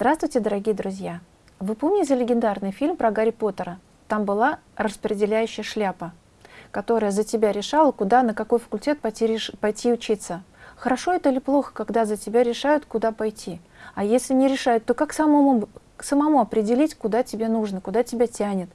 Здравствуйте, дорогие друзья! Вы помните легендарный фильм про Гарри Поттера? Там была распределяющая шляпа, которая за тебя решала, куда, на какой факультет пойти, пойти учиться. Хорошо это или плохо, когда за тебя решают, куда пойти? А если не решают, то как самому, самому определить, куда тебе нужно, куда тебя тянет?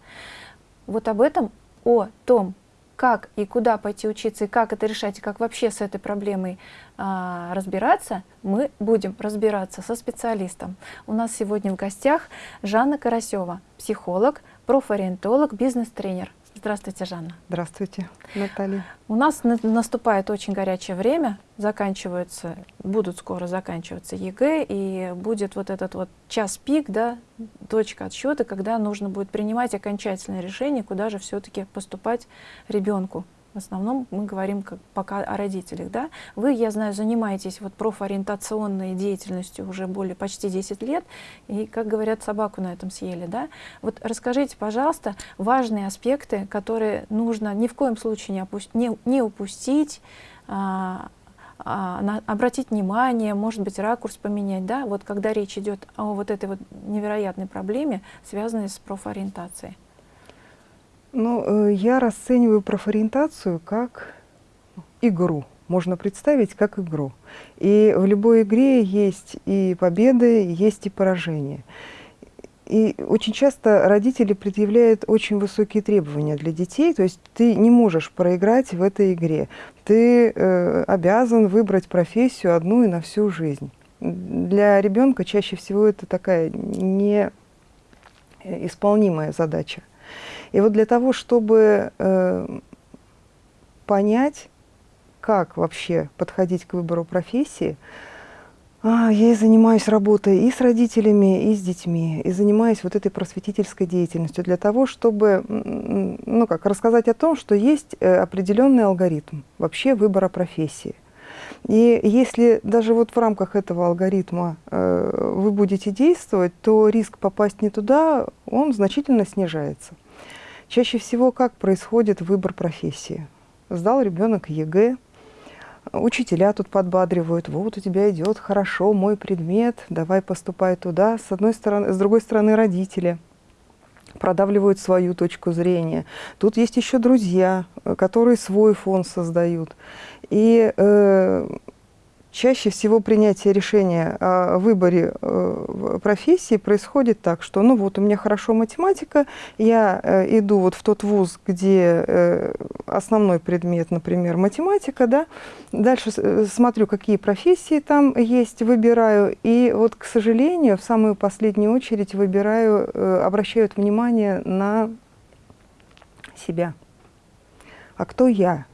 Вот об этом, о том, как и куда пойти учиться, и как это решать, и как вообще с этой проблемой а, разбираться, мы будем разбираться со специалистом. У нас сегодня в гостях Жанна Карасева, психолог, профориентолог, бизнес-тренер. Здравствуйте, Жанна. Здравствуйте, Наталья. У нас на наступает очень горячее время, заканчиваются, будут скоро заканчиваться ЕГЭ, и будет вот этот вот час пик, да, точка отсчета, когда нужно будет принимать окончательное решение, куда же все-таки поступать ребенку. В основном мы говорим как, пока о родителях. Да? Вы, я знаю, занимаетесь вот профориентационной деятельностью уже более почти 10 лет, и, как говорят, собаку на этом съели. Да? Вот расскажите, пожалуйста, важные аспекты, которые нужно ни в коем случае не, не, не упустить, а, а, на, обратить внимание, может быть, ракурс поменять, да, вот когда речь идет о вот этой вот невероятной проблеме, связанной с профориентацией. Ну, э, я расцениваю профориентацию как игру. Можно представить как игру. И в любой игре есть и победы, есть и поражения. И очень часто родители предъявляют очень высокие требования для детей, то есть ты не можешь проиграть в этой игре. Ты э, обязан выбрать профессию одну и на всю жизнь. Для ребенка чаще всего это такая неисполнимая задача. И вот для того, чтобы э, понять, как вообще подходить к выбору профессии, а, я и занимаюсь работой и с родителями, и с детьми, и занимаюсь вот этой просветительской деятельностью для того, чтобы ну как, рассказать о том, что есть э, определенный алгоритм вообще выбора профессии. И если даже вот в рамках этого алгоритма э, вы будете действовать, то риск попасть не туда, он значительно снижается. Чаще всего как происходит выбор профессии? Сдал ребенок ЕГЭ, учителя тут подбадривают, вот у тебя идет хорошо мой предмет, давай поступай туда. С одной стороны, с другой стороны родители продавливают свою точку зрения. Тут есть еще друзья, которые свой фон создают. И э, Чаще всего принятие решения о выборе э, профессии происходит так, что ну вот у меня хорошо математика, я э, иду вот в тот вуз, где э, основной предмет, например, математика, да, дальше смотрю, какие профессии там есть, выбираю, и вот, к сожалению, в самую последнюю очередь выбираю, обращают внимание на себя. А кто я?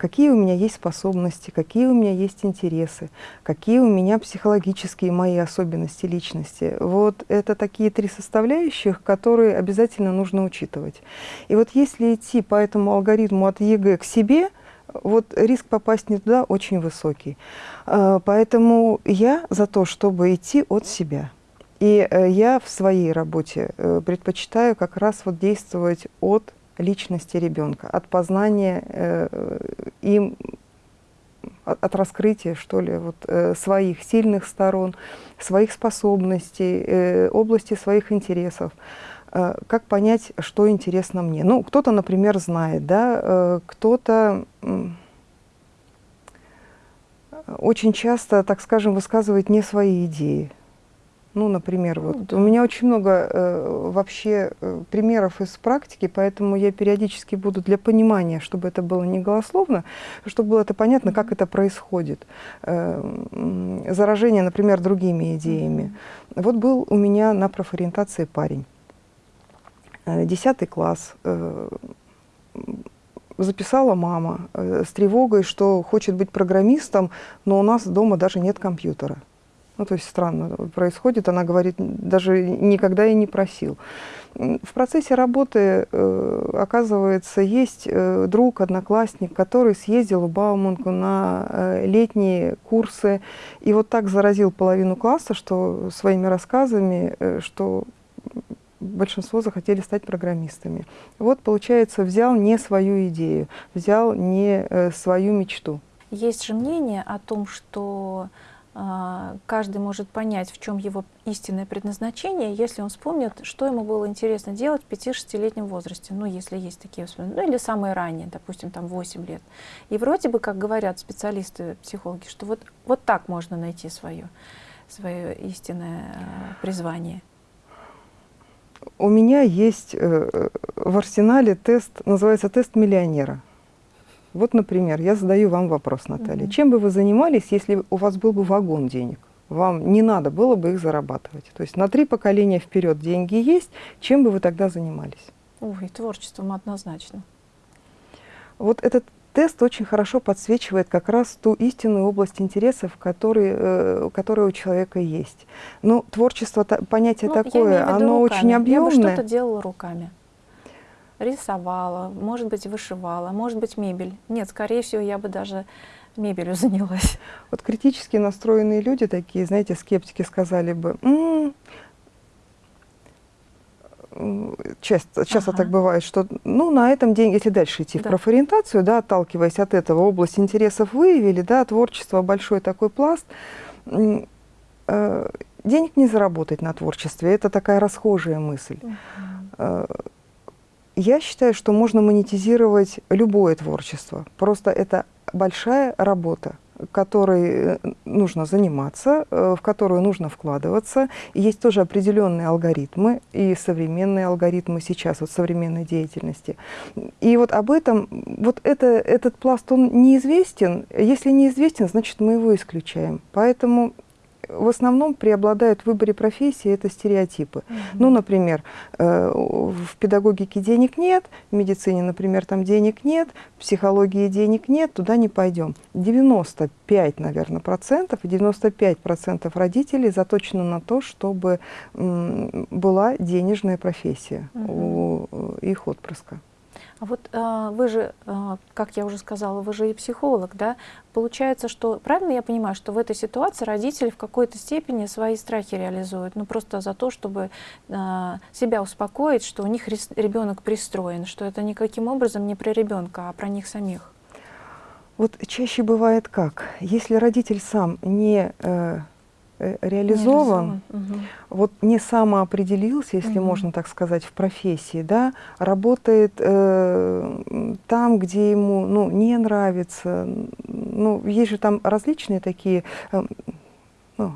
Какие у меня есть способности, какие у меня есть интересы, какие у меня психологические мои особенности личности. Вот это такие три составляющих, которые обязательно нужно учитывать. И вот если идти по этому алгоритму от ЕГЭ к себе, вот риск попасть не туда очень высокий. А, поэтому я за то, чтобы идти от себя. И э, я в своей работе э, предпочитаю как раз вот действовать от личности ребенка, от познания э, им, от, от раскрытия, что ли, вот, э, своих сильных сторон, своих способностей, э, области своих интересов. Э, как понять, что интересно мне? Ну, кто-то, например, знает, да, э, кто-то очень часто, так скажем, высказывает не свои идеи. Ну, например, вот да. у меня очень много э, вообще э, примеров из практики, поэтому я периодически буду для понимания, чтобы это было не голословно, чтобы было это понятно, как это происходит. Э, заражение, например, другими идеями. Mm -hmm. Вот был у меня на профориентации парень, э, десятый класс, э, записала мама э, с тревогой, что хочет быть программистом, но у нас дома даже нет компьютера. Ну, то есть странно происходит. Она говорит, даже никогда и не просил. В процессе работы, э, оказывается, есть э, друг, одноклассник, который съездил в Бауманку на э, летние курсы и вот так заразил половину класса что своими рассказами, что большинство захотели стать программистами. Вот, получается, взял не свою идею, взял не свою мечту. Есть же мнение о том, что каждый может понять, в чем его истинное предназначение, если он вспомнит, что ему было интересно делать в 5-6-летнем возрасте, ну, если есть такие воспоминания, ну, или самые ранние, допустим, там 8 лет. И вроде бы, как говорят специалисты, психологи, что вот, вот так можно найти свое, свое истинное а, призвание. У меня есть э, в арсенале тест, называется тест миллионера. Вот, например, я задаю вам вопрос, Наталья. Угу. Чем бы вы занимались, если у вас был бы вагон денег? Вам не надо было бы их зарабатывать. То есть на три поколения вперед деньги есть. Чем бы вы тогда занимались? Ой, творчеством однозначно. Вот этот тест очень хорошо подсвечивает как раз ту истинную область интересов, которые, э, которая у человека есть. Ну, творчество, понятие ну, такое, оно руками. очень объемное. Я бы что-то делала руками рисовала, может быть, вышивала, может быть, мебель. Нет, скорее всего, я бы даже мебелью занялась. Вот критически настроенные люди, такие, знаете, скептики сказали бы, М -м, часто, часто ага. так бывает, что ну, на этом деньги, если дальше идти да. в профориентацию, да, отталкиваясь от этого, область интересов выявили, да, творчество, большой такой пласт, э, денег не заработать на творчестве, это такая расхожая мысль. Угу. Я считаю, что можно монетизировать любое творчество. Просто это большая работа, которой э, нужно заниматься, э, в которую нужно вкладываться. Есть тоже определенные алгоритмы, и современные алгоритмы сейчас, вот современной деятельности. И вот об этом, вот это, этот пласт, он неизвестен. Если неизвестен, значит, мы его исключаем. Поэтому в основном преобладают в выборе профессии это стереотипы. Mm -hmm. Ну, например, э, в педагогике денег нет, в медицине, например, там денег нет, в психологии денег нет, туда не пойдем. 95, наверное, процентов, и 95 процентов родителей заточены на то, чтобы была денежная профессия mm -hmm. у э, их отпрыска. А вот э, вы же, э, как я уже сказала, вы же и психолог, да? Получается, что, правильно я понимаю, что в этой ситуации родители в какой-то степени свои страхи реализуют, ну просто за то, чтобы э, себя успокоить, что у них ребенок пристроен, что это никаким образом не про ребенка, а про них самих. Вот чаще бывает как? Если родитель сам не э, Э, реализован, угу. вот не самоопределился, если угу. можно так сказать, в профессии, да, работает э, там, где ему ну, не нравится. Ну, есть же там различные такие э, ну,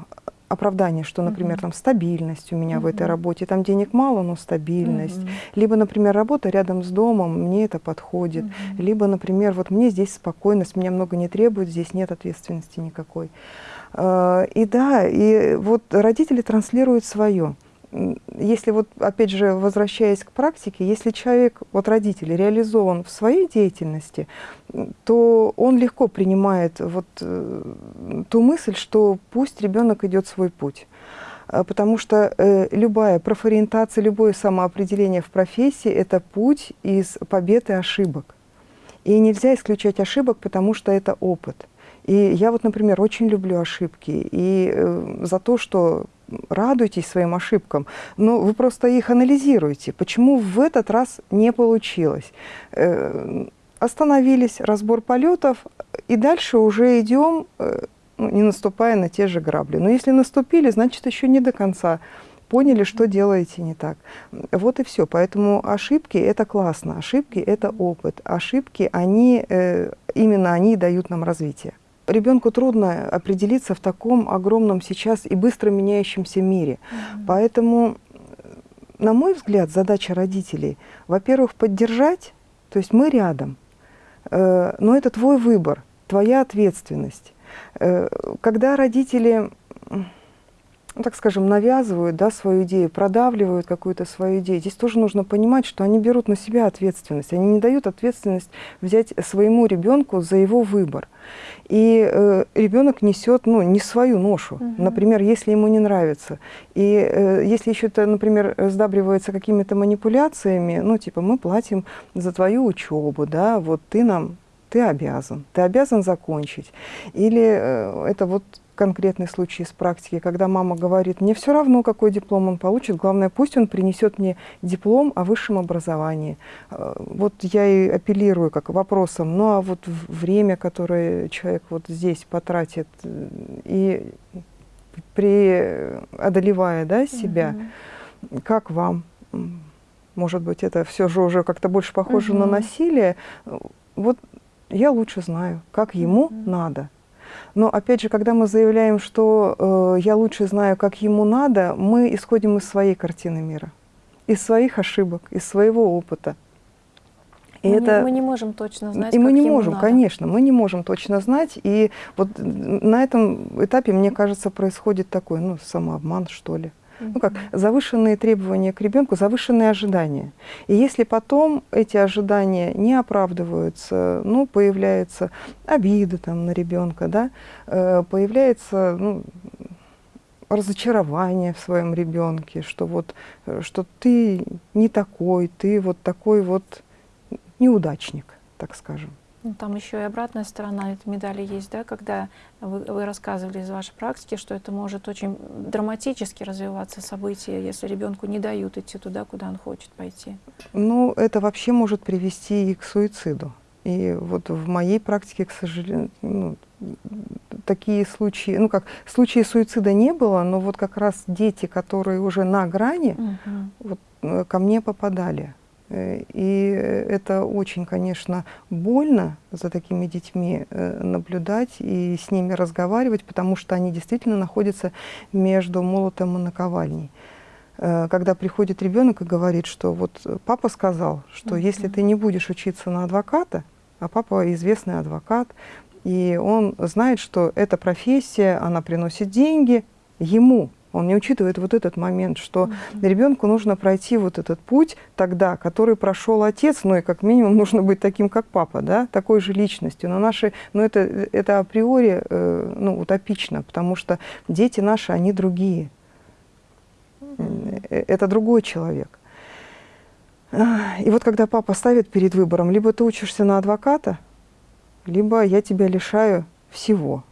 оправдания, что, например, там стабильность у меня угу. в этой работе, там денег мало, но стабильность. Угу. Либо, например, работа рядом с домом, мне это подходит. Угу. Либо, например, вот мне здесь спокойность, меня много не требует, здесь нет ответственности никакой. И да, и вот родители транслируют свое. Если вот, опять же, возвращаясь к практике, если человек, вот родитель, реализован в своей деятельности, то он легко принимает вот э, ту мысль, что пусть ребенок идет свой путь. Э, потому что э, любая профориентация, любое самоопределение в профессии – это путь из побед и ошибок. И нельзя исключать ошибок, потому что это опыт. И я вот, например, очень люблю ошибки. И э, за то, что радуйтесь своим ошибкам, но вы просто их анализируете. Почему в этот раз не получилось? Э, остановились, разбор полетов, и дальше уже идем, э, ну, не наступая на те же грабли. Но если наступили, значит, еще не до конца поняли, что делаете не так. Вот и все. Поэтому ошибки – это классно, ошибки – это опыт. Ошибки, они, э, именно они дают нам развитие. Ребенку трудно определиться в таком огромном сейчас и быстро меняющемся мире. Mm -hmm. Поэтому, на мой взгляд, задача родителей, во-первых, поддержать, то есть мы рядом, э, но это твой выбор, твоя ответственность. Э, когда родители ну, так скажем, навязывают да, свою идею, продавливают какую-то свою идею. Здесь тоже нужно понимать, что они берут на себя ответственность. Они не дают ответственность взять своему ребенку за его выбор. И э, ребенок несет ну, не свою ношу. Угу. Например, если ему не нравится. И э, если еще это, например, сдабривается какими-то манипуляциями, ну, типа, мы платим за твою учебу, да, вот ты нам ты обязан, ты обязан закончить. Или э, это вот конкретный случай из практики, когда мама говорит, мне все равно, какой диплом он получит, главное, пусть он принесет мне диплом о высшем образовании. Э, вот я и апеллирую как вопросом, ну а вот время, которое человек вот здесь потратит, и преодолевая да, себя, угу. как вам? Может быть, это все же уже как-то больше похоже угу. на насилие. Вот я лучше знаю, как ему угу. надо. Но опять же, когда мы заявляем, что э, я лучше знаю, как ему надо, мы исходим из своей картины мира, из своих ошибок, из своего опыта. И мы, это... не, мы не можем точно знать, И мы не можем, надо. конечно, мы не можем точно знать. И вот на этом этапе, мне кажется, происходит такой, ну, самообман, что ли ну как, завышенные требования к ребенку, завышенные ожидания. И если потом эти ожидания не оправдываются, ну, появляется обида там на ребенка, да, э, появляется, ну, разочарование в своем ребенке, что вот, э, что ты не такой, ты вот такой вот неудачник, так скажем. Там еще и обратная сторона этой медали есть, да, когда вы, вы рассказывали из вашей практики, что это может очень драматически развиваться событие, если ребенку не дают идти туда, куда он хочет пойти. Ну, это вообще может привести и к суициду. И вот в моей практике, к сожалению, ну, такие случаи, ну как, случаи суицида не было, но вот как раз дети, которые уже на грани, угу. вот, э, ко мне попадали. Э, и это очень, конечно, больно за такими детьми э, наблюдать и с ними разговаривать, потому что они действительно находятся между молотом и наковальней. Э, когда приходит ребенок и говорит, что вот папа сказал, что если ты не будешь учиться на адвоката, а папа известный адвокат, и он знает, что эта профессия, она приносит деньги ему, он не учитывает вот этот момент, что mm -hmm. ребенку нужно пройти вот этот путь тогда, который прошел отец, ну и как минимум нужно быть таким, как папа, да, такой же личностью. Но наши, ну это, это априори э, ну, утопично, потому что дети наши, они другие. Mm -hmm. Это другой человек. И вот когда папа ставит перед выбором, либо ты учишься на адвоката, либо я тебя лишаю всего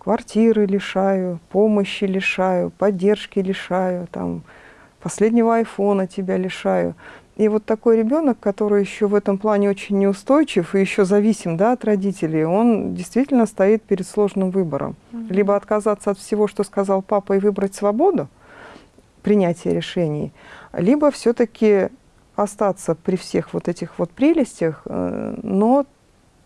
квартиры лишаю, помощи лишаю, поддержки лишаю, там, последнего айфона тебя лишаю. И вот такой ребенок, который еще в этом плане очень неустойчив и еще зависим да, от родителей, он действительно стоит перед сложным выбором. Mm -hmm. Либо отказаться от всего, что сказал папа, и выбрать свободу, принятия решений, либо все-таки остаться при всех вот этих вот прелестях, э, но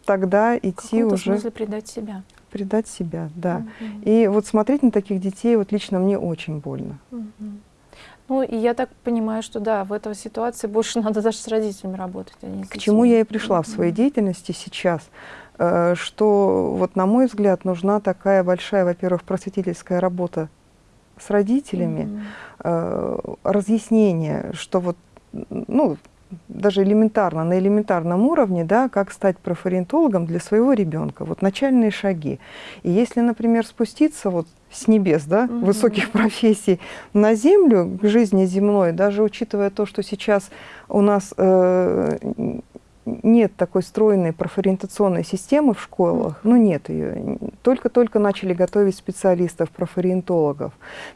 тогда идти уже... В смысле предать себя предать себя, да. Угу. И вот смотреть на таких детей, вот лично мне очень больно. Угу. Ну, и я так понимаю, что да, в этой ситуации больше надо даже с родителями работать, а не с К чему я и пришла в своей деятельности сейчас, э, что вот, на мой взгляд, нужна такая большая, во-первых, просветительская работа с родителями, mm разъяснение, что вот, ну, даже элементарно, на элементарном уровне, да, как стать профориентологом для своего ребенка. Вот начальные шаги. И если, например, спуститься вот с небес, да, угу. высоких профессий на землю, к жизни земной, даже учитывая то, что сейчас у нас э, нет такой стройной профориентационной системы в школах, ну нет ее. Только-только начали готовить специалистов, профориентологов.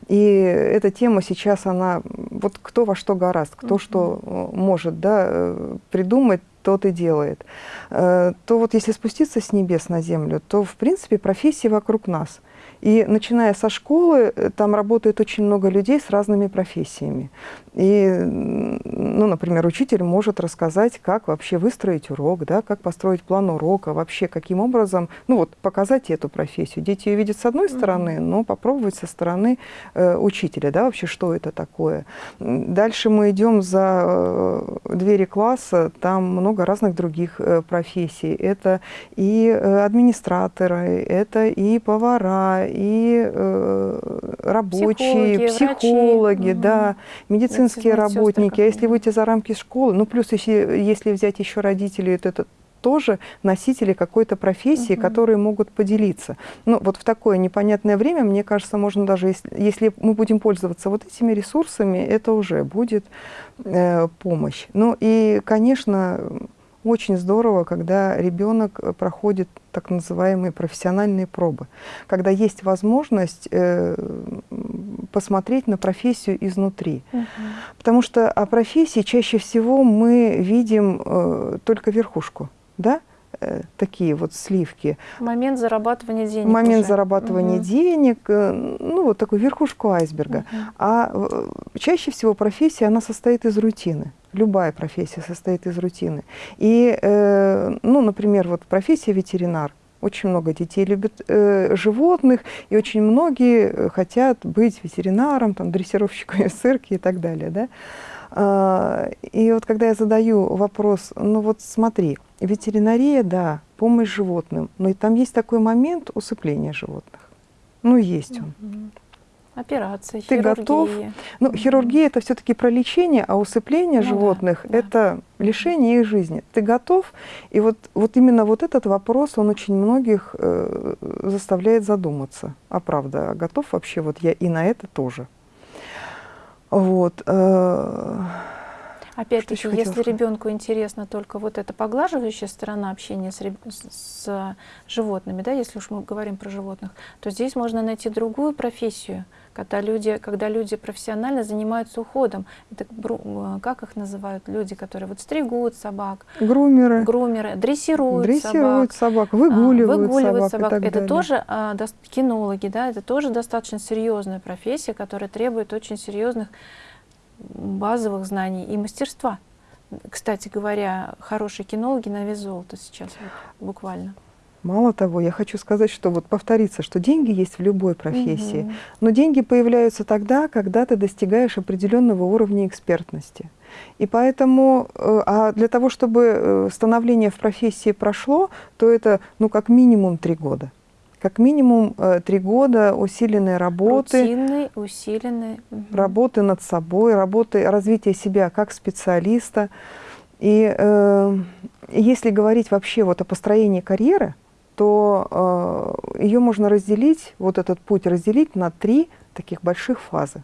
И эта тема сейчас, она, вот кто во что гораст, кто mm -hmm. что э, может да, э, придумать, тот и делает. Э, то вот если спуститься с небес на землю, то в принципе профессии вокруг нас – и начиная со школы, э, там работает очень много людей с разными профессиями. И, ну, например, учитель может рассказать, как вообще выстроить урок, да, как построить план урока, вообще каким образом, ну вот, показать эту профессию. Дети ее видят с одной стороны, но попробовать со стороны э, учителя, да, вообще, что это такое. Дальше мы идем за э, двери класса, там много разных других э, профессий. Это и э, администраторы, это и повара, и э, рабочие, психологи, психологи да, медицинские работники. А если выйти за рамки школы, ну плюс если, если взять еще родителей, то это тоже носители какой-то профессии, угу. которые могут поделиться. Ну, вот в такое непонятное время, мне кажется, можно даже, если, если мы будем пользоваться вот этими ресурсами, это уже будет э, помощь. Ну и, конечно, очень здорово, когда ребенок э, проходит так называемые профессиональные пробы, когда есть возможность э, посмотреть на профессию изнутри. Угу. Потому что о профессии чаще всего мы видим э, только верхушку, да? Э, такие вот сливки. Момент зарабатывания денег. Момент уже. зарабатывания угу. денег, э, ну вот такую верхушку айсберга. Угу. А э, чаще всего профессия, она состоит из рутины. Любая профессия состоит из рутины. И, ну, например, вот профессия ветеринар. Очень много детей любят э, животных, и очень многие хотят быть ветеринаром, там, дрессировщиком в цирке и так далее. Да? А, и вот когда я задаю вопрос, ну вот смотри, ветеринария, да, помощь животным, но и там есть такой момент усыпления животных. Ну, есть он. Операция, Ты хирургия. готов? Ну, хирургия это все-таки про лечение, а усыпление ну, животных да, это да. лишение их жизни. Ты готов? И вот, вот именно вот этот вопрос, он очень многих э, заставляет задуматься. А правда, а готов вообще вот я и на это тоже? Вот. Э, Опять-таки, если ребенку интересна только вот эта поглаживающая сторона общения с, с животными, да, если уж мы говорим про животных, то здесь можно найти другую профессию, когда люди, когда люди профессионально занимаются уходом. Это, э, как их называют люди, которые вот стригут собак? Грумеры. Грумеры, дрессируют, дрессируют собак. собак выгуливают, выгуливают собак. собак. это далее. тоже а, до, кинологи, да, это тоже достаточно серьезная профессия, которая требует очень серьезных базовых знаний и мастерства. Кстати говоря, хорошие кинологи на вес золота сейчас, вот, буквально. Мало того, я хочу сказать, что вот повториться, что деньги есть в любой профессии, угу. но деньги появляются тогда, когда ты достигаешь определенного уровня экспертности. И поэтому, э, а для того, чтобы э, становление в профессии прошло, то это, ну, как минимум три года. Как минимум э, три года усиленной работы. Рутинной, усиленной. Работы над собой, работы, развития себя как специалиста. И э, если говорить вообще вот о построении карьеры, то э, ее можно разделить, вот этот путь разделить на три таких больших фазы.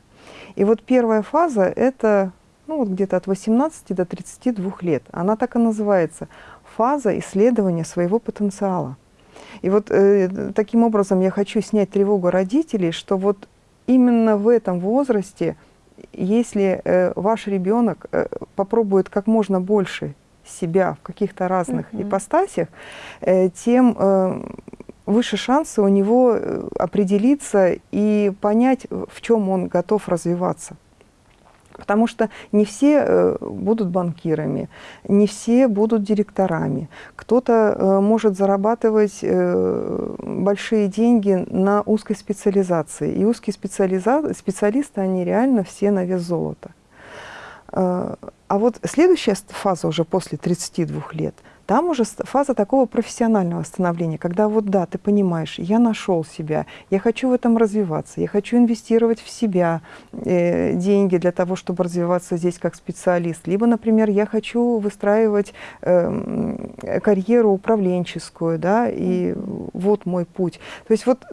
И вот первая фаза – это ну, вот где-то от 18 до 32 лет. Она так и называется – фаза исследования своего потенциала. И вот э, таким образом я хочу снять тревогу родителей, что вот именно в этом возрасте, если э, ваш ребенок э, попробует как можно больше себя в каких-то разных mm -hmm. ипостасях, э, тем э, выше шансы у него э, определиться и понять, в чем он готов развиваться. Потому что не все будут банкирами, не все будут директорами. Кто-то может зарабатывать большие деньги на узкой специализации. И узкие специализа... специалисты, они реально все на вес золота. А вот следующая фаза уже после 32 лет – там уже фаза такого профессионального становления, когда вот да, ты понимаешь, я нашел себя, я хочу в этом развиваться, я хочу инвестировать в себя э, деньги для того, чтобы развиваться здесь как специалист. Либо, например, я хочу выстраивать э, карьеру управленческую, да, и вот мой путь. То есть вот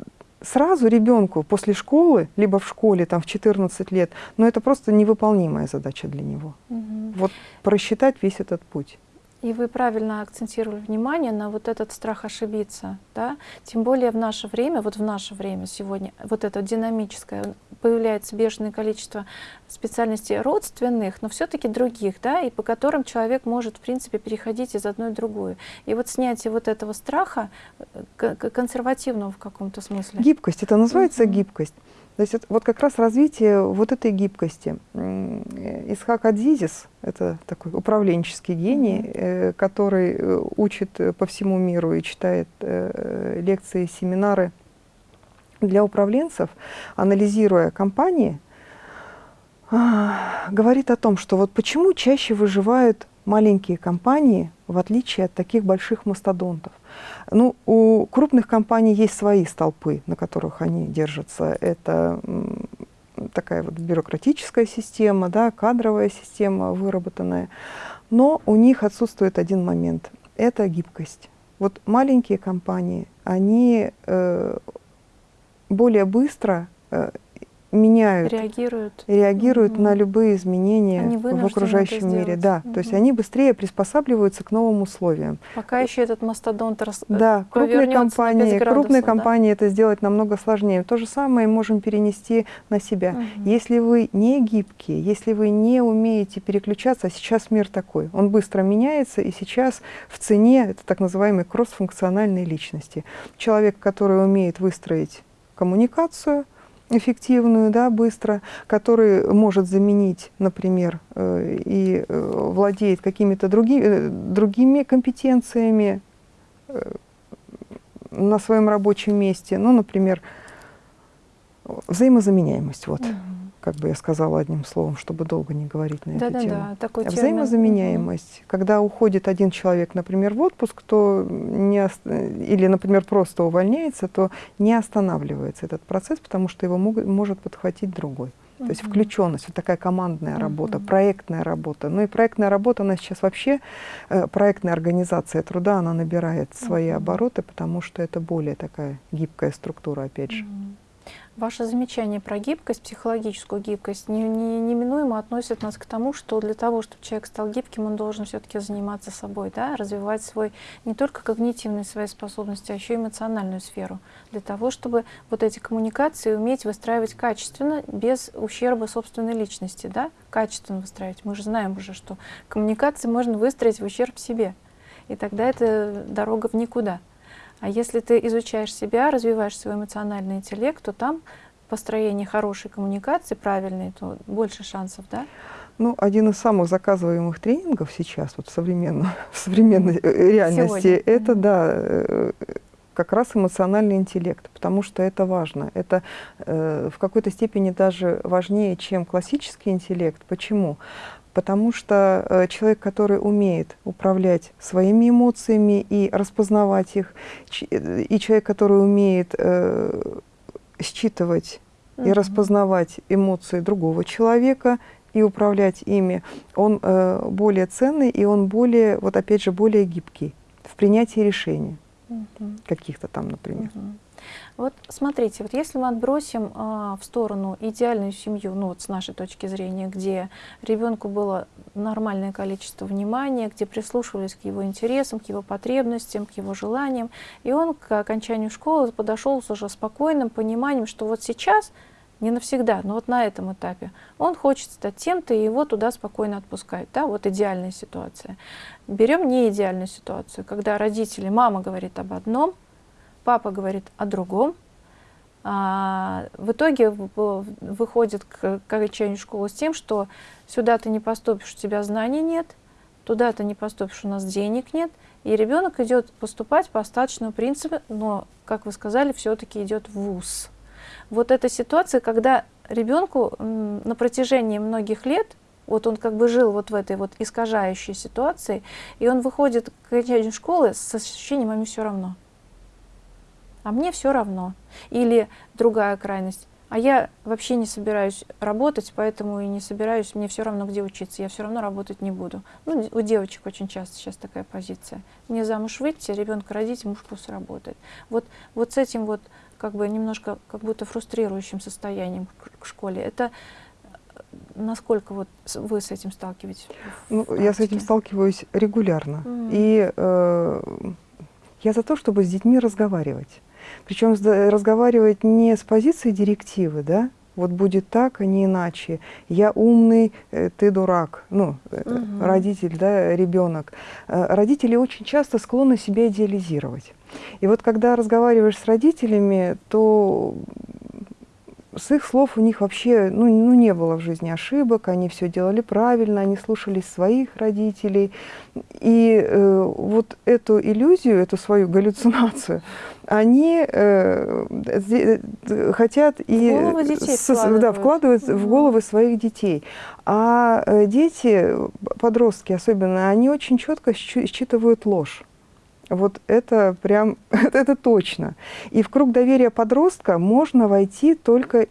сразу ребенку после школы, либо в школе там в 14 лет, но это просто невыполнимая задача для него. Угу. Вот просчитать весь этот путь. И вы правильно акцентировали внимание на вот этот страх ошибиться, да? Тем более в наше время, вот в наше время сегодня, вот это динамическое, появляется бешеное количество специальностей родственных, но все-таки других, да, и по которым человек может, в принципе, переходить из одной в другую. И вот снятие вот этого страха, э, консервативного в каком-то смысле. Гибкость, это называется mm -hmm. гибкость. То есть вот как раз развитие вот этой гибкости. Исхак Адзизис, это такой управленческий гений, mm -hmm. который э, учит по всему миру и читает э, лекции, семинары для управленцев, анализируя компании, а, говорит о том, что вот почему чаще выживают маленькие компании, в отличие от таких больших мастодонтов. Ну, у крупных компаний есть свои столпы, на которых они держатся. Это такая вот бюрократическая система, да, кадровая система выработанная. Но у них отсутствует один момент – это гибкость. Вот маленькие компании, они э, более быстро э, меняют, реагируют, реагируют угу. на любые изменения в окружающем мире. Да, угу. то есть они быстрее приспосабливаются к новым условиям. Пока еще этот мастодонт рас... Да, крупные компании, градусов, крупные да? компании это сделать намного сложнее. То же самое можем перенести на себя. Угу. Если вы не гибкие, если вы не умеете переключаться, а сейчас мир такой, он быстро меняется, и сейчас в цене это так называемые кроссфункциональные личности. Человек, который умеет выстроить коммуникацию, эффективную, да, быстро, который может заменить, например, э, и э, владеет какими-то други, э, другими компетенциями на своем рабочем месте, ну, например, взаимозаменяемость, вот. Угу как бы я сказала одним словом, чтобы долго не говорить на да, эту да, тему. Да, такой Взаимозаменяемость. Угу. Когда уходит один человек, например, в отпуск, то не, или, например, просто увольняется, то не останавливается этот процесс, потому что его мог, может подхватить другой. То есть включенность, вот такая командная работа, uh проектная работа. Ну и проектная работа, она сейчас вообще, э, проектная организация труда, она набирает свои uh обороты, потому что это более такая гибкая структура, опять же. Uh Ваше замечание про гибкость, психологическую гибкость, не, не, неминуемо относит нас к тому, что для того, чтобы человек стал гибким, он должен все-таки заниматься собой, да, развивать свой не только когнитивные свои способности, а еще и эмоциональную сферу, для того, чтобы вот эти коммуникации уметь выстраивать качественно, без ущерба собственной личности, да, качественно выстраивать. Мы же знаем уже, что коммуникации можно выстроить в ущерб себе, и тогда это дорога в никуда. А если ты изучаешь себя, развиваешь свой эмоциональный интеллект, то там построение хорошей коммуникации, правильной, то больше шансов, да? Ну, один из самых заказываемых тренингов сейчас, вот в, современной, в современной э, реальности, Сегодня. это, да, э, как раз эмоциональный интеллект, потому что это важно. Это э, в какой-то степени даже важнее, чем классический интеллект. Почему? Потому что э, человек, который умеет управлять своими эмоциями и распознавать их, э, и человек, который умеет э, считывать uh -huh. и распознавать эмоции другого человека и управлять ими, он э, более ценный и он более, вот опять же, более гибкий в принятии решений -huh. каких-то там, например. -huh. Вот смотрите, вот если мы отбросим а, в сторону идеальную семью, ну вот с нашей точки зрения, где ребенку было нормальное количество внимания, где прислушивались к его интересам, к его потребностям, к его желаниям, и он к окончанию школы подошел с уже спокойным пониманием, что вот сейчас не навсегда, но вот на этом этапе. Он хочет стать тем-то, и его туда спокойно отпускают. Да? Вот идеальная ситуация. Берем не идеальную ситуацию, когда родители, мама говорит об одном, папа говорит о другом. А, в итоге выходит к, окончанию школы с тем, что сюда ты не поступишь, у тебя знаний нет, туда ты не поступишь, у нас денег нет, и ребенок идет поступать по остаточному принципу, но, как вы сказали, все-таки идет в ВУЗ. Вот эта ситуация, когда ребенку на протяжении многих лет, вот он как бы жил вот в этой вот искажающей ситуации, и он выходит к окончанию школы с ощущением, а мне все равно а мне все равно. Или другая крайность, а я вообще не собираюсь работать, поэтому и не собираюсь, мне все равно, где учиться, я все равно работать не буду. Ну, у девочек очень часто сейчас такая позиция. Мне замуж выйти, ребенка родить, муж пусть работает. Вот, вот с этим вот как бы немножко как будто фрустрирующим состоянием к, к школе. Это э, насколько вот вы с этим сталкиваетесь? Ну, я с этим сталкиваюсь регулярно. Mm. И э, я за то, чтобы с детьми разговаривать. Причем разговаривать не с позиции директивы, да, вот будет так, а не иначе. Я умный, э, ты дурак. Ну, угу. родитель, да, ребенок. Э, родители очень часто склонны себя идеализировать. И вот когда разговариваешь с родителями, то с их слов у них вообще ну, ну, не было в жизни ошибок, они все делали правильно, они слушались своих родителей. И э, вот эту иллюзию, эту свою галлюцинацию, они э, хотят и со, да, вкладывают mm -hmm. в головы своих детей. А э, дети, подростки особенно, они очень четко считывают ложь. Вот это прям, это, точно. И в круг доверия подростка можно войти только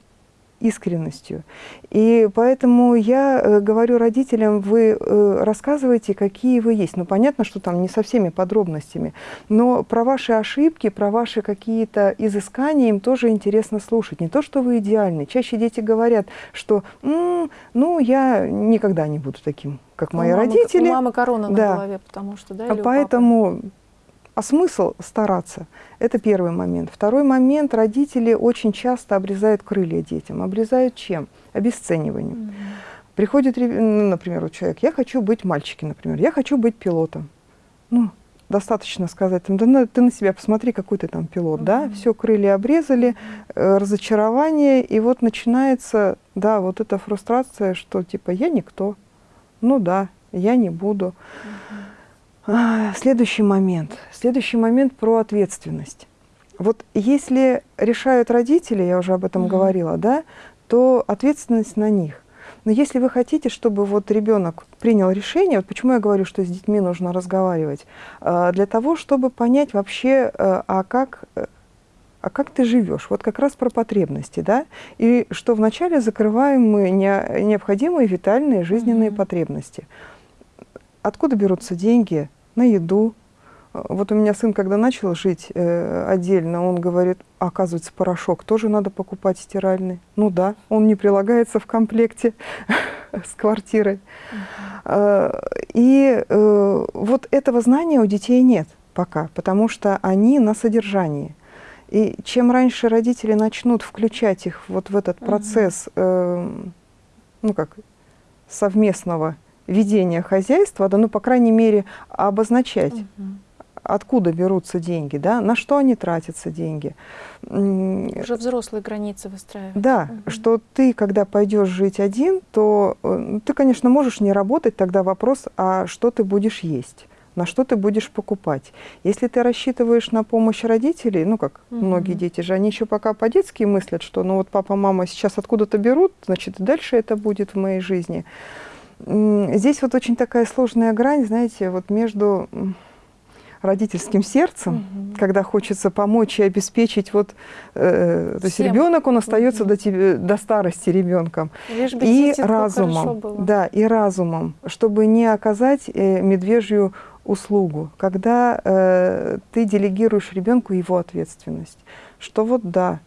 искренностью. И поэтому я э, говорю родителям, вы э, рассказывайте, какие вы есть. Ну, понятно, что там не со всеми подробностями, но про ваши ошибки, про ваши какие-то изыскания им тоже интересно слушать. Не то, что вы идеальны. Чаще дети говорят, что «М, ну, я никогда не буду таким, как мои у мамы, родители. У мамы корона на Да. голове, потому что, да, А или? Поэтому, а смысл стараться? Это первый момент. Второй момент. Родители очень часто обрезают крылья детям. Обрезают чем? Обесцениванием. Мгм. Приходит, реб- ну, например, вот человек, я хочу быть мальчиком, например, я хочу быть пилотом. Ну, достаточно сказать, да ты на себя посмотри, какой ты там пилот, да, Мгм. все, крылья обрезали, э, разочарование, и вот начинается, да, вот эта фрустрация, что типа я никто, ну да, я не буду. А, Следующий момент. Следующий момент про ответственность. Вот если решают родители, я уже об этом Мгм. говорила, да, то ответственность на них. Но если вы хотите, чтобы вот ребенок принял решение, вот почему я говорю, что с детьми нужно разговаривать, А, для того, чтобы понять вообще, э, а как, э, а как ты живешь, вот как раз про потребности, да, и что вначале закрываем мы не- необходимые витальные жизненные Мгм. потребности. Откуда берутся деньги на еду? Э, Вот у меня сын, когда начал жить э, отдельно, он говорит, «А, оказывается, порошок тоже надо покупать стиральный. Ну да, он не прилагается в комплекте с квартирой. Э, И э, вот этого знания у детей нет пока, потому что они на содержании. И чем раньше родители начнут включать их вот в этот процесс, э, ну как, совместного ведения хозяйства, да, ну, по крайней мере, обозначать, Мгм. откуда берутся деньги, да, на что они тратятся деньги. Уже взрослые границы выстраивать. да, Мгм. что ты, когда пойдешь жить один, то э, ну, ты, конечно, можешь не работать, тогда вопрос, а что ты будешь есть, на что ты будешь покупать. Если ты рассчитываешь на помощь родителей, ну, как Мгм. многие дети же, они еще пока по-детски мыслят, что, ну, вот папа, мама сейчас откуда-то берут, значит, и дальше это будет в моей жизни. Здесь вот очень такая сложная грань, знаете, вот между родительским сердцем, Мгм. когда хочется помочь и обеспечить вот, э, то есть ребенок, он остается Мгм. до, тебе, до старости ребенком, Лишь бы и разумом, да, и разумом, чтобы не оказать э, медвежью услугу, когда э, ты делегируешь ребенку его ответственность, что вот да,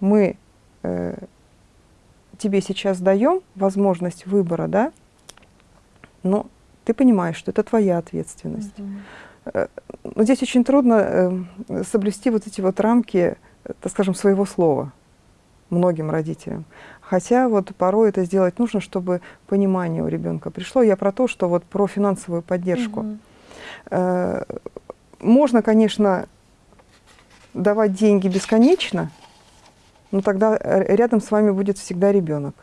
мы э, тебе сейчас даем возможность выбора, да, но ты понимаешь, что это твоя ответственность. Мгм. Но здесь очень трудно э, соблюсти вот эти вот рамки, э, так скажем, своего слова многим родителям. Хотя вот порой это сделать нужно, чтобы понимание у ребенка пришло. Я про то, что вот про финансовую поддержку. Э, Можно, конечно, давать деньги бесконечно, но тогда э, рядом с вами будет всегда ребенок,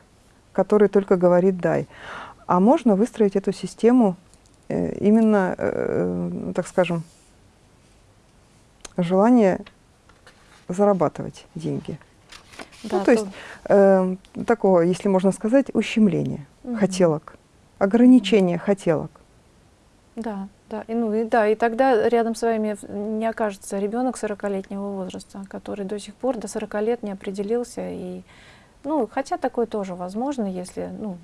который только говорит «дай». А можно выстроить эту систему э, именно, э, так скажем, желание зарабатывать деньги. Да, ну, то есть э, такого, если можно сказать, ущемления Мгм. хотелок, ограничения хотелок. Да, да, и ну и да, и тогда рядом с вами не окажется ребенок 40-летнего возраста, который до сих пор до 40 лет не определился и ну хотя такое тоже возможно, если ну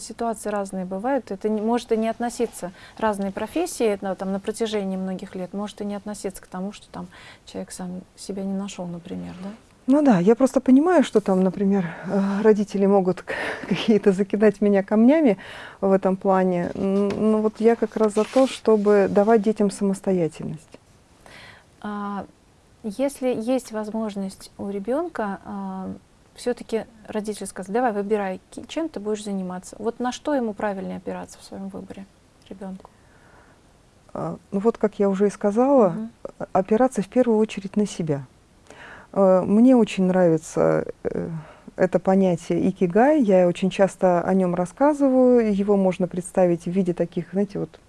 ситуации разные бывают, это не, может и не относиться разные профессии ну, там на протяжении многих лет, может и не относиться к тому, что там человек сам себя не нашел, например, да? Ну да, я просто понимаю, что там, например, э, родители могут какие-то закидать меня камнями в этом плане. Но вот я как раз за то, чтобы давать детям самостоятельность. А, Если есть возможность у ребенка, все-таки родитель сказать, давай выбирай, чем ты будешь заниматься. Вот на что ему правильнее опираться в своем выборе ребенку? А, Ну вот, как я уже и сказала, э, опираться в первую очередь на себя. Э, Мне очень нравится э, это понятие икигай, я очень часто о нем рассказываю, его можно представить в виде таких, знаете, вот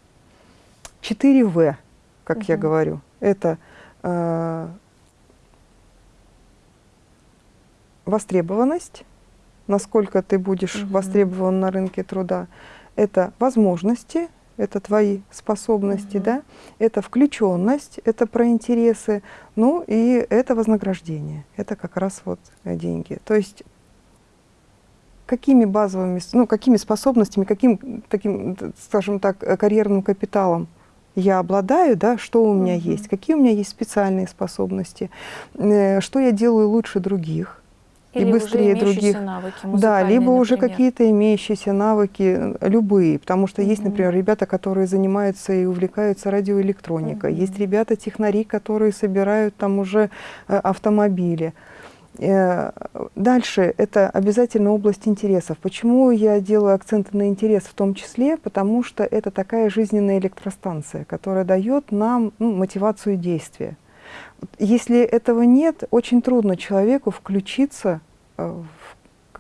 4В, как я Мгм. говорю. Это э, востребованность, насколько ты будешь Мгм. востребован на рынке труда, это возможности, это твои способности, Мгм. да, это включенность, это про интересы, ну и это вознаграждение, это как раз вот э, деньги. То есть какими базовыми, ну, какими способностями, каким таким, скажем так, карьерным капиталом я обладаю, да, что у меня угу. есть, какие у меня есть специальные способности, э, что я делаю лучше других, или и быстрее других. Навыки, да, либо уже какие-то имеющиеся навыки, э, любые, потому что mm -hmm. есть, например, ребята, которые занимаются и увлекаются радиоэлектроникой, mm -hmm. есть ребята-технари, которые собирают там уже э, автомобили. Э, дальше это обязательно область интересов. Почему я делаю акценты на интерес в том числе? Потому что это такая жизненная электростанция, которая дает нам ну, мотивацию действия. Если этого нет, очень трудно человеку включиться э, в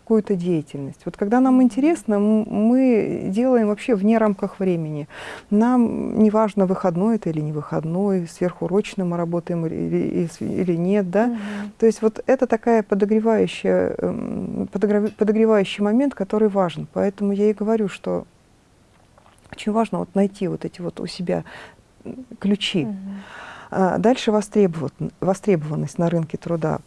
какую-то деятельность. Вот когда нам интересно, мы делаем вообще вне рамках времени. Нам не важно, выходной это или не выходной, сверхурочно мы работаем или, или нет. Да? Угу. То есть вот это такая подогревающая, эм, подогревающий момент, который важен. Поэтому я и говорю, что очень важно вот найти вот эти вот у себя ключи. Угу. А, дальше востребованность на рынке труда.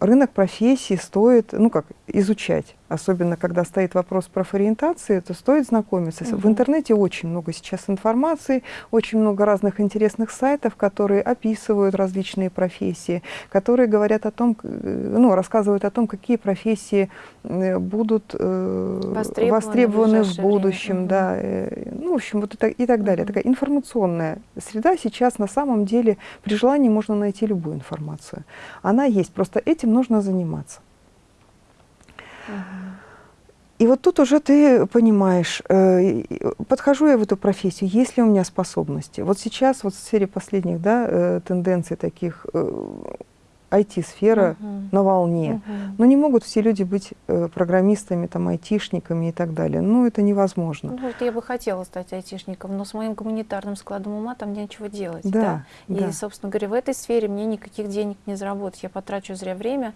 Рынок профессий стоит, ну как, изучать особенно когда стоит вопрос профориентации, то стоит знакомиться. Угу. В интернете очень много сейчас информации, очень много разных интересных сайтов, которые описывают различные профессии, которые говорят о том, э, ну, рассказывают о том, какие профессии э, будут э, востребованы, востребованы в, в будущем. Время. Да, э, ну, в общем, вот и, и так далее. Угу. Такая информационная среда сейчас на самом деле при желании можно найти любую информацию. Она есть, просто этим нужно заниматься. И вот тут уже ты понимаешь, э, подхожу я в эту профессию, есть ли у меня способности. Вот сейчас, вот в сфере последних да, э, тенденций таких, IT-сфера uh на волне. Uh Но не могут все люди быть э, программистами, там, айтишниками и так далее. Ну, это невозможно. Ну, вот я бы хотела стать айтишником, но с моим гуманитарным складом ума там нечего делать. Да, да? И, собственно говоря, в этой сфере мне никаких денег не заработать. Я потрачу зря время.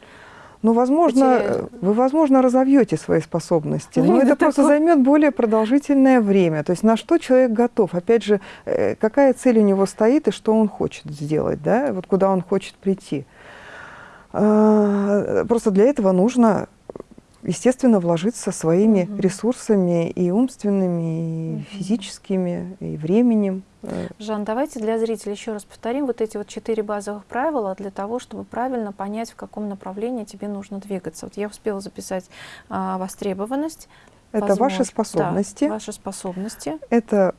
Ну, возможно, потеряю. вы, возможно, разовьете свои способности, ну, но это просто займет более продолжительное время. То есть на что человек готов? Опять же, э, какая цель у него стоит и что он хочет сделать, да? Вот куда он хочет прийти. А, просто для этого нужно, естественно, вложиться своими угу. ресурсами и умственными, и угу. физическими, и временем. Жан, давайте для зрителей еще раз повторим вот эти вот четыре базовых правила для того, чтобы правильно понять, в каком направлении тебе нужно двигаться. Вот я успела записать а, востребованность. Это возможно, ваши способности. Да, ваши способности. Это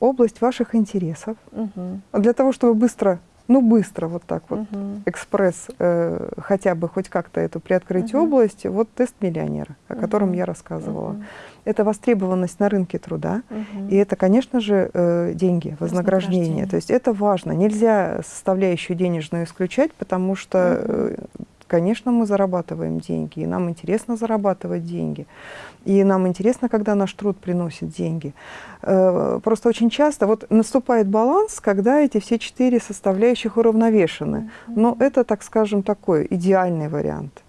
область ваших интересов. Угу. Для того, чтобы быстро, ну быстро вот так вот, угу. экспресс, э, хотя бы хоть как-то эту приоткрыть угу. область, вот тест миллионера, о угу. котором я рассказывала. Угу это востребованность на рынке труда, угу. и это, конечно же, э, деньги, вознаграждение. вознаграждение. То есть это важно. Нельзя составляющую денежную исключать, потому что, угу. Конечно, мы зарабатываем деньги, и нам интересно зарабатывать деньги. И нам интересно, когда наш труд приносит деньги. Э, просто очень часто вот наступает баланс, когда эти все четыре составляющих уравновешены. Но это, так скажем, такой идеальный вариант.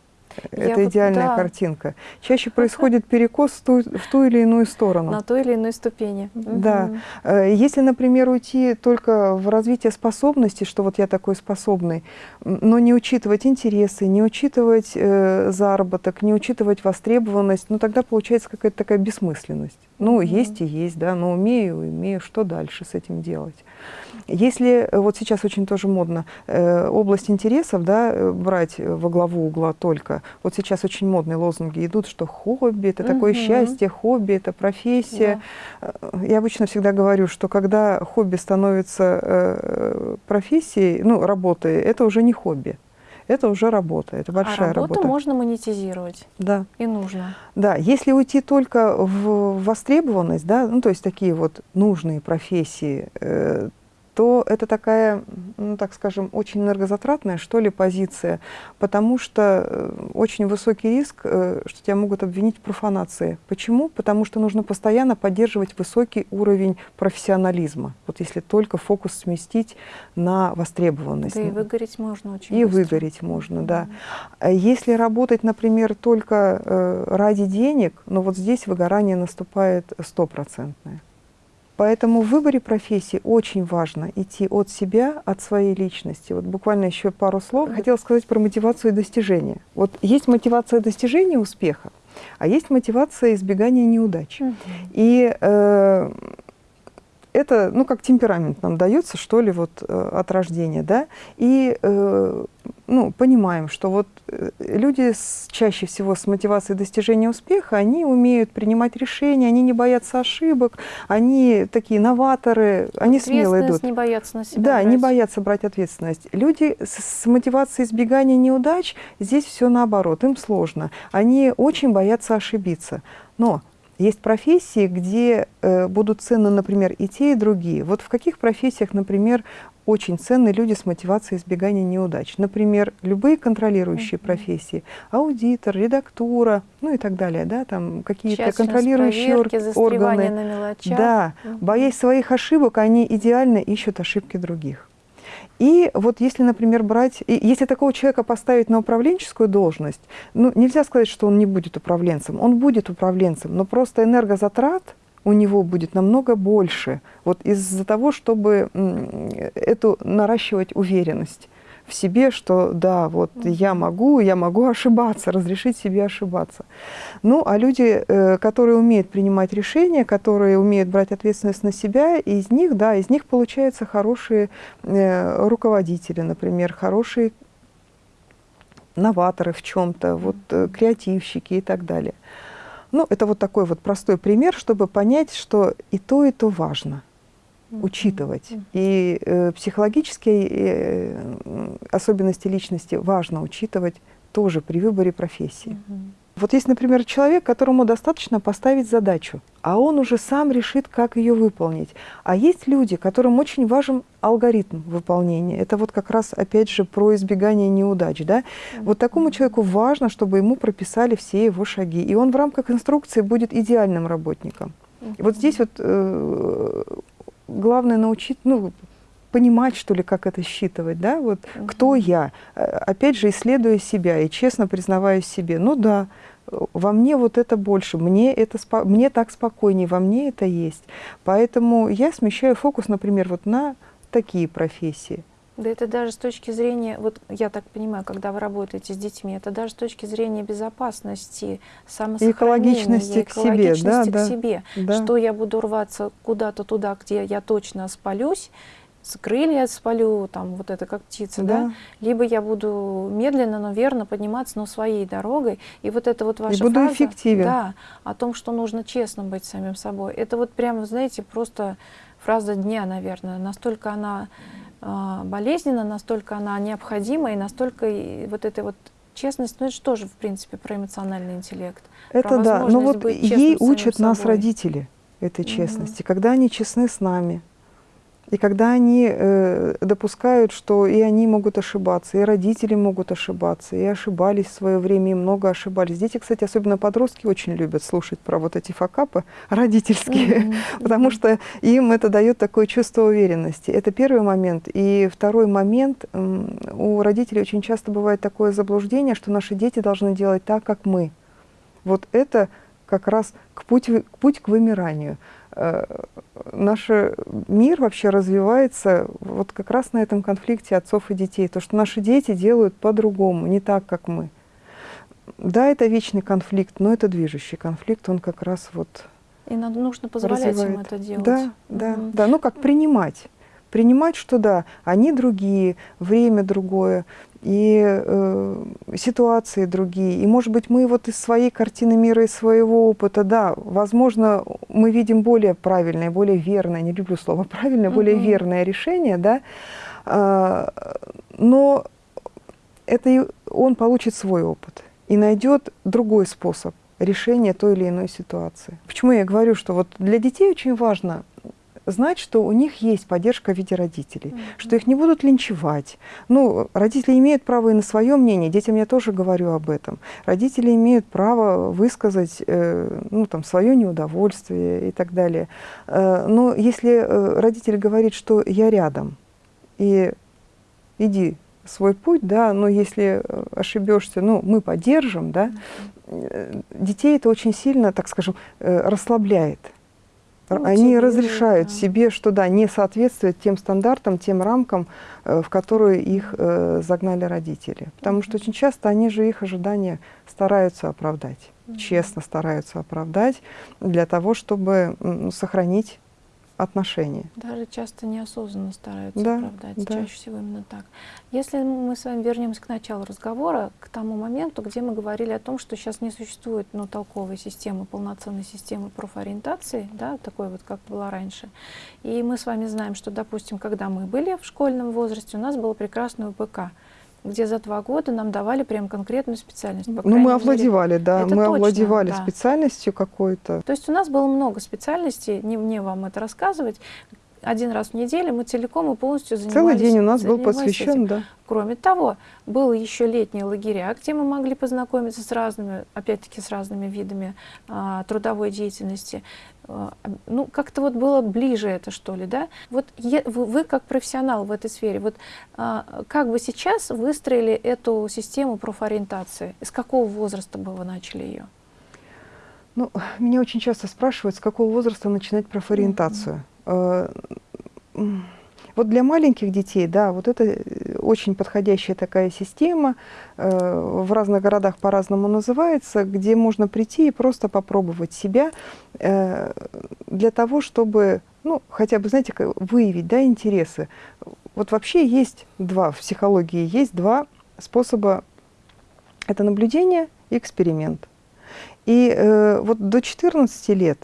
Это Я идеальная вот, да. картинка. Чаще происходит перекос в ту, в ту или иную сторону. На той или иной ступени. Да. Угу. Если, например, уйти только в развитие способностей, что вот я такой способный, но не учитывать интересы, не учитывать э, заработок, не учитывать востребованность, ну тогда получается какая-то такая бессмысленность. Ну, угу. есть и есть, да, но умею, умею, что дальше с этим делать? Если э, вот сейчас очень тоже модно э, область интересов да, э, брать во главу угла только, вот сейчас очень модные лозунги идут, что хобби – это угу. такое счастье, хобби – это профессия. Да. Э, я обычно всегда говорю, что когда хобби становится э, профессией, ну, работой, это уже не хобби это уже работа, это большая а работу работа. можно монетизировать. Да. И нужно. Да, если уйти только в востребованность, да, ну то есть такие вот нужные профессии, э, то это такая, ну, так скажем, очень энергозатратная, что ли, позиция, потому что э, очень высокий риск, э, что тебя могут обвинить в профанации. Почему? Потому что нужно постоянно поддерживать высокий уровень профессионализма. Вот если только фокус сместить на востребованность. Да и выгореть можно очень И быстро. выгореть можно, да. А если работать, например, только э, ради денег, ну вот здесь выгорание наступает стопроцентное. Поэтому в выборе профессии очень важно идти от себя, от своей личности. Вот буквально еще пару слов. Хотела сказать про мотивацию и достижения. Вот есть мотивация достижения успеха, а есть мотивация избегания неудач. И э, это, ну, как темперамент нам дается, что ли, вот э, от рождения, да, и, э, ну, понимаем, что вот э, люди с, чаще всего с мотивацией достижения успеха, они умеют принимать решения, они не боятся ошибок, они такие новаторы, они смело идут. не боятся на себя Да, не брать. боятся брать ответственность. Люди с, с мотивацией избегания неудач, здесь все наоборот, им сложно. Они очень боятся ошибиться. Но есть профессии, где э, будут ценны, например, и те, и другие. Вот в каких профессиях, например, очень ценны люди с мотивацией избегания неудач? Например, любые контролирующие профессии. Аудитор, редактура, ну и так далее. Да, там какие-то контролирующие проверки, органы. на мелочах. Да, Мгм. боясь своих ошибок, они идеально ищут ошибки других. И вот если, например, брать, если такого человека поставить на управленческую должность, ну, нельзя сказать, что он не будет управленцем. Он будет управленцем, но просто энергозатрат у него будет намного больше вот из-за того, чтобы эту наращивать уверенность в себе, что да, вот я могу, я могу ошибаться, разрешить себе ошибаться. Ну, а люди, э, которые умеют принимать решения, которые умеют брать ответственность на себя, из них, да, из них получаются хорошие э, руководители, например, хорошие новаторы в чем-то, вот э, креативщики и так далее. Ну, это вот такой вот простой пример, чтобы понять, что и то, и то важно учитывать. И э, психологические э, особенности личности важно учитывать тоже при выборе профессии. Вот есть, например, человек, которому достаточно поставить задачу, а он уже сам решит, как ее выполнить. А есть люди, которым очень важен алгоритм выполнения. Это вот как раз, опять же, про избегание неудач. Да? Вот такому человеку важно, чтобы ему прописали все его шаги. И он в рамках инструкции будет идеальным работником. И вот здесь вот э, главное научить, ну, понимать, что ли, как это считывать, да, вот кто Мгм. я, Э, опять же, исследуя себя и честно признаваясь себе, ну да, во мне вот это больше, мне, это спо- мне так спокойнее, во мне это есть. Поэтому я смещаю фокус, например, вот на такие профессии. Да это даже с точки зрения, вот я так понимаю, когда вы работаете с детьми, это даже с точки зрения безопасности, самосохранения, экологичности к себе, да, экологичности к да, себе. Да. Что я буду рваться куда-то туда, где я точно спалюсь, с крылья спалю, там вот это как птица, да. Да. Либо я буду медленно, но верно подниматься, но своей дорогой. И вот это вот ваша буду фраза, эффективен. да, о том, что нужно честно быть самим собой. Это вот прямо, знаете, просто фраза дня, наверное. Настолько она болезненна, настолько она необходима, и настолько и вот эта вот честность, ну это же тоже, в принципе, про эмоциональный интеллект. Это да, но возможность вот ей учат нас собой. родители этой честности, когда они честны с нами. И когда они э, допускают, что и они могут ошибаться, и родители могут ошибаться, и ошибались в свое время, и много ошибались. Дети, кстати, особенно подростки, очень любят слушать про вот эти факапы родительские, Мгм, потому мгм. что им это дает такое чувство уверенности. Это первый момент. И второй момент, у родителей очень часто бывает такое заблуждение, что наши дети должны делать так, как мы. Вот это как раз к путь, к путь к вымиранию. Э, Наш мир вообще развивается вот как раз на этом конфликте отцов и детей. То, что наши дети делают по-другому, не так, как мы. Да, это вечный конфликт, но это движущий конфликт, он как раз вот И надо, нужно позволять им развивает. это делать. Да, да, Мгм. да. Ну, как принимать. Принимать, что да, они другие, время другое, и э, ситуации другие. И, может быть, мы вот из своей картины мира, из своего опыта, да, возможно, мы видим более правильное, более верное, не люблю слово правильное, более Мгм. верное решение, да, а, но это и он получит свой опыт и найдет другой способ решения той или иной ситуации. Почему я говорю, что вот для детей очень важно знать, что у них есть поддержка в виде родителей, Мгм. что их не будут линчевать. Ну, родители имеют право и на свое мнение, детям я тоже говорю об этом. Родители имеют право высказать э, ну, там, свое неудовольствие и так далее. Э, но если э, родитель говорит, что я рядом, и иди свой путь, да, но если э, ошибешься, ну, мы поддержим, да, э, детей это очень сильно, так скажем, э, расслабляет. Ну, они разрешают да. себе, что да, не соответствует тем стандартам, тем рамкам, э, в которые их э, загнали родители. Потому что очень часто они же их ожидания стараются оправдать, честно стараются оправдать для того, чтобы сохранить отношения. Даже часто неосознанно стараются Да, оправдать. да. Чаще всего именно так. Если мы с вами вернемся к началу разговора, к тому моменту, где мы говорили о том, что сейчас не существует ну, толковой системы, полноценной системы профориентации, да, такой вот, как была раньше. И мы с вами знаем, что, допустим, когда мы были в школьном возрасте, у нас было прекрасное УПК, где за два года нам давали прям конкретную специальность. Ну, мы мере. овладевали, да, это мы точно, овладевали да. специальностью какой-то. То есть у нас было много специальностей, не мне вам это рассказывать. Один раз в неделю мы целиком и полностью занимались. Целый день у нас был занимались этим. посвящен, да. Кроме того, было еще летние лагеря, где мы могли познакомиться с разными, опять-таки с разными видами а, трудовой деятельности. А, ну, как-то вот было ближе это, что ли, да? Вот е- вы, вы как профессионал в этой сфере, вот а, как бы сейчас выстроили эту систему профориентации? С какого возраста бы вы начали ее? Ну, меня очень часто спрашивают, с какого возраста начинать профориентацию. Э, м, Вот для маленьких детей, да, вот это э, очень подходящая такая система, э, в разных городах по-разному называется, где можно прийти и просто попробовать себя э, для того, чтобы, ну, хотя бы, знаете, выявить, да, интересы. Вот вообще есть два, в психологии есть два способа. Это наблюдение и эксперимент. И э, вот до 14 лет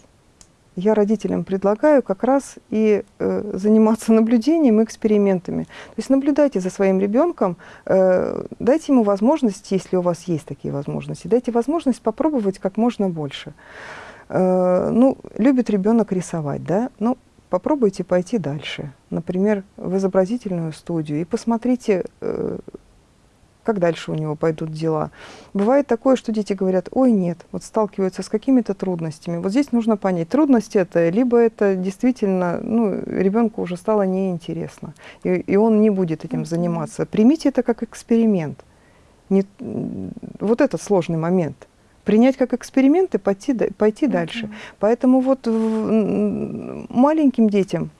я родителям предлагаю как раз и э, заниматься наблюдением и экспериментами. То есть наблюдайте за своим ребенком, э, дайте ему возможность, если у вас есть такие возможности, дайте возможность попробовать как можно больше. Э, ну, любит ребенок рисовать, да? Ну, попробуйте пойти дальше. Например, в изобразительную студию и посмотрите, э, как дальше у него пойдут дела. Бывает такое, что дети говорят, ой, нет, вот сталкиваются с какими-то трудностями. Вот здесь нужно понять, трудность это, либо это действительно, ну, ребенку уже стало неинтересно, и, и он не будет этим заниматься. Примите это как эксперимент. Не, вот этот сложный момент. Принять как эксперимент и пойти, пойти дальше. Поэтому вот в- маленьким детям,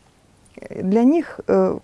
э, для них э,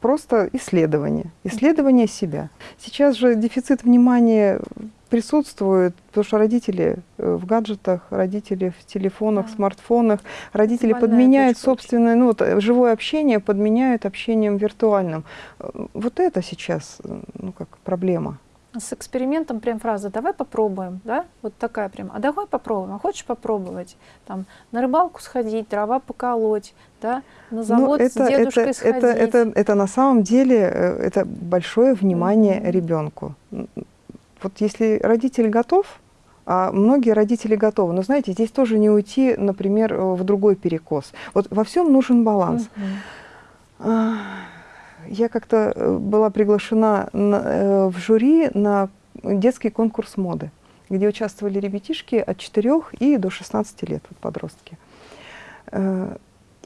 просто исследование, исследование себя. Сейчас же дефицит внимания присутствует, потому что родители э, в гаджетах, родители в телефонах, Да. смартфонах, родители подменяют точка собственное, ну вот э, живое общение подменяют общением виртуальным. Э, Вот это сейчас, ну как проблема. С экспериментом прям фраза «давай попробуем», да? Вот такая прям «а давай попробуем, а хочешь попробовать?» Там на рыбалку сходить, дрова поколоть, да? На Ну, завод с дедушкой это, сходить. это, это, это на самом деле э, это большое внимание Мгм. ребенку. М, Вот если родитель готов, а многие родители готовы, но знаете, здесь тоже не уйти, например, э, в другой перекос. Вот во всем нужен баланс. Мгм. А, Я как-то э, была приглашена на- э, в жюри на детский конкурс моды, где участвовали ребятишки от 4 и до 16 лет, вот подростки. Э,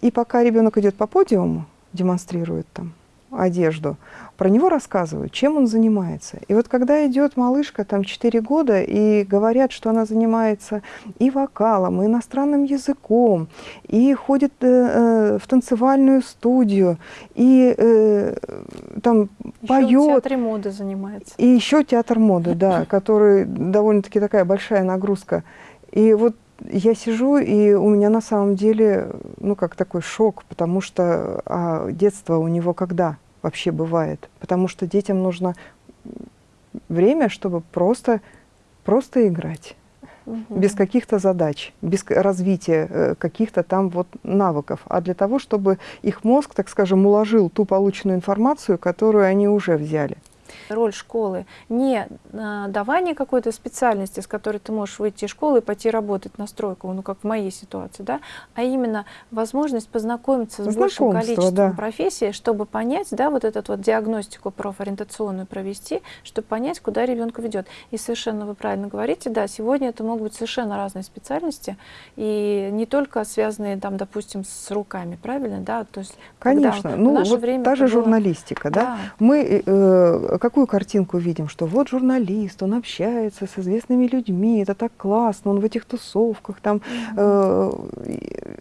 И пока ребенок идет по подиуму, демонстрирует там одежду, про него рассказывают, чем он занимается. И вот когда идет малышка, там 4 года, и говорят, что она занимается и вокалом, и иностранным языком, и ходит э, э, в танцевальную студию, и э, там Ещё в поет, театре моды занимается. и еще театр моды, да, который довольно-таки такая большая нагрузка. И вот я сижу, и у меня на самом деле, ну, как такой шок, потому что а детство у него когда вообще бывает? Потому что детям нужно время, чтобы просто, просто играть Мгм. без каких-то задач, без развития э, каких-то там вот навыков, а для того, чтобы их мозг, так скажем, уложил ту полученную информацию, которую они уже взяли. Роль школы не а, давание какой-то специальности, с которой ты можешь выйти из школы и пойти работать на стройку, ну как в моей ситуации, да, а именно возможность познакомиться с большим количеством да. профессий, чтобы понять, да, вот эту вот диагностику профориентационную провести, чтобы понять, куда ребенка ведет. И совершенно вы правильно говорите, да, сегодня это могут быть совершенно разные специальности, и не только связанные там, допустим, с руками, правильно, да, то есть Конечно. в ну, вот время та же было- журналистика, да? Да. Мы, э, какую картинку видим? Что вот журналист, он общается с известными людьми, это так классно, он в этих тусовках там. Э,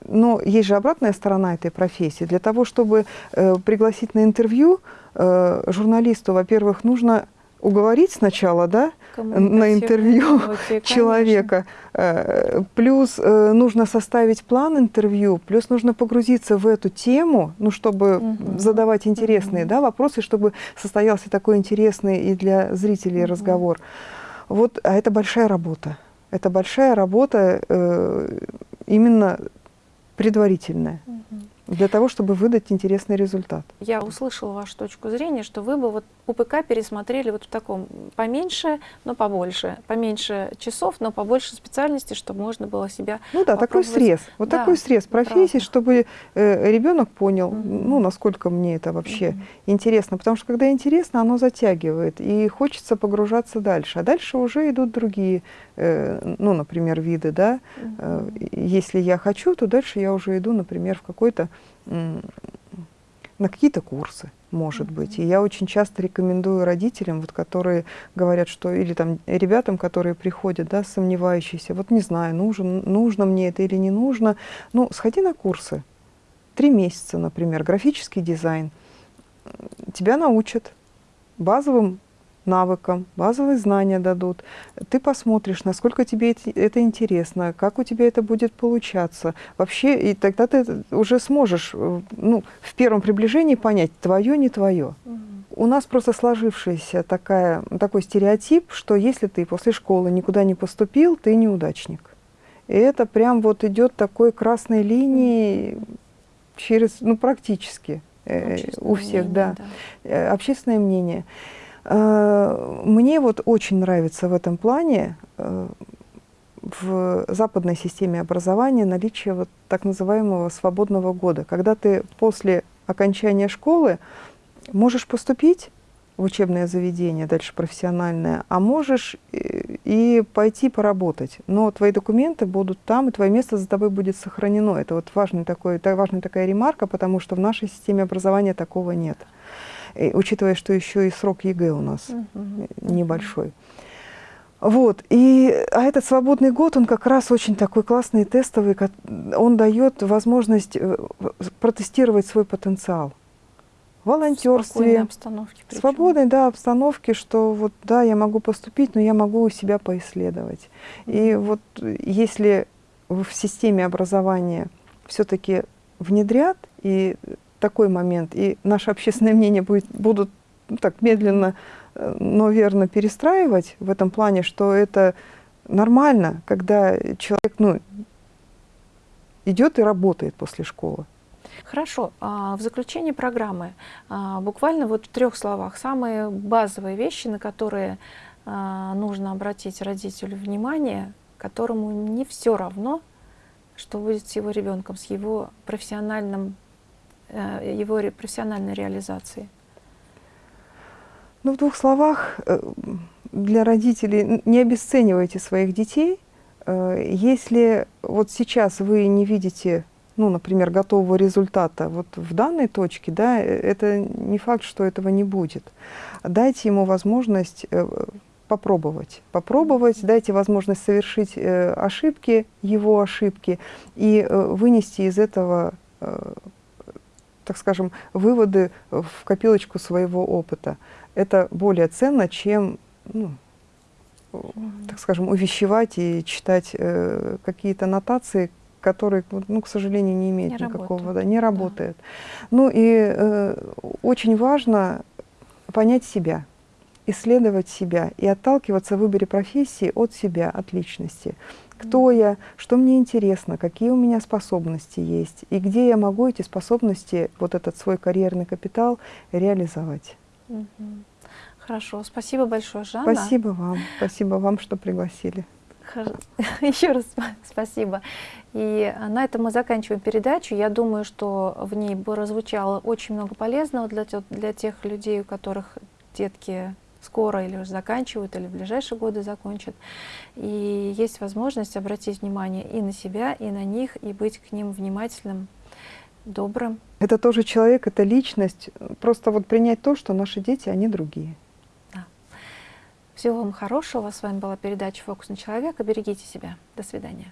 но есть же обратная сторона этой профессии. Для того, чтобы э, пригласить на интервью, э, журналисту, во-первых, нужно уговорить сначала, да, на интервью человека. Э, плюс э, нужно составить план интервью, плюс нужно погрузиться в эту тему, ну, чтобы угу. задавать интересные угу. да, вопросы, чтобы состоялся такой интересный и для зрителей угу. разговор. Вот, а это большая работа. Это большая работа э, именно предварительная. Угу для того, чтобы выдать интересный результат. Я услышала вашу точку зрения, что вы бы вот УПК пересмотрели вот в таком поменьше, но побольше, поменьше часов, но побольше специальностей, чтобы можно было себя Ну да, такой срез, вот да, такой срез профессий, правда. чтобы э, ребенок понял, угу. ну, насколько мне это вообще угу. интересно, потому что когда интересно, оно затягивает, и хочется погружаться дальше, а дальше уже идут другие, ну, например, виды, да, угу. э, если я хочу, то дальше я уже иду, например, в какой-то на какие-то курсы, может быть. И я очень часто рекомендую родителям, вот, которые говорят, что, или там ребятам, которые приходят, да, сомневающиеся, вот не знаю, нужен, нужно мне это или не нужно, ну, сходи на курсы. Три месяца, например, графический дизайн. Тебя научат базовым навыкам, базовые знания дадут. Ты посмотришь, насколько тебе это интересно, как у тебя это будет получаться. Вообще, и тогда ты уже сможешь э, ну, в первом приближении понять, твое, не твое. Угу. У нас просто сложившийся такая, такой стереотип, что если ты после школы никуда не поступил, ты неудачник. И это прям вот идет такой красной линией через, ну, практически э, у всех, мнение, да. да. Э, общественное мнение. Э, мне вот очень нравится в этом плане э, в западной системе образования наличие вот так называемого свободного года, когда ты после окончания школы можешь поступить в учебное заведение, дальше профессиональное, а можешь и пойти поработать. Но твои документы будут там, и твое место за тобой будет сохранено. Это вот важный такой, важная такая ремарка, потому что в нашей системе образования такого нет и, учитывая, что еще и срок ЕГЭ у нас угу. небольшой. Вот, и, а этот свободный год, он как раз очень такой классный, тестовый, он дает возможность э, протестировать свой потенциал. В волонтерстве, обстановке свободной да, обстановке, что вот да, я могу поступить, но я могу себя поисследовать. И вот если в системе образования все-таки внедрят и такой момент, и наше общественное мнение будет, будут ну, так медленно, э, но верно перестраивать в этом плане, что это нормально, когда человек ну, идет и работает после школы. Хорошо. А, в заключении программы а, буквально вот в трех словах самые базовые вещи, на которые а, нужно обратить родителю внимание, которому не все равно, что будет с его ребенком, с его профессиональным его профессиональной реализации? Ну, в двух словах, э, для родителей не обесценивайте своих детей. Э, если вот сейчас вы не видите, ну, например, готового результата вот в данной точке, да, это не факт, что этого не будет. Дайте ему возможность попробовать. Попробовать, дайте возможность совершить ошибки, его ошибки, и вынести из этого так скажем, выводы в копилочку своего опыта. Это более ценно, чем, ну, так скажем, увещевать и читать э, какие-то нотации, которые, ну, к сожалению, не имеют не никакого, работают. да, не работает. Да. Ну и э, очень важно понять себя, исследовать себя и отталкиваться в выборе профессии от себя, от личности кто я, что мне интересно, какие у меня способности есть, и где я могу эти способности, вот этот свой карьерный капитал реализовать. Хорошо, спасибо большое, Жанна. Спасибо вам, спасибо вам, что пригласили. Еще раз спасибо. И на этом мы заканчиваем передачу. Я думаю, что в ней прозвучало очень много полезного для, для тех людей, у которых детки скоро или уже заканчивают, или в ближайшие годы закончат. И есть возможность обратить внимание и на себя, и на них, и быть к ним внимательным, добрым. Это тоже человек, это личность. Просто вот принять то, что наши дети, они другие. Всего вам хорошего. С вами была передача «Фокусный человек». Берегите себя. До свидания.